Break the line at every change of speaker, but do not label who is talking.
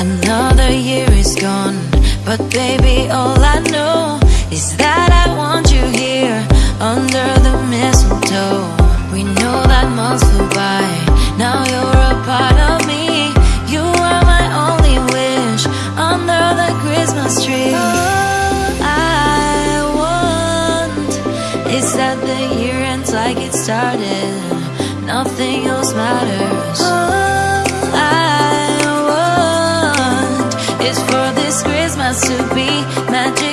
Another year is gone, but baby, all I know is that I want you here under the mistletoe. We know that months flew by, now you're a part of me. You are my only wish under the Christmas tree. All I want is that the year ends like it started, nothing else matters. Is for this Christmas to be magic.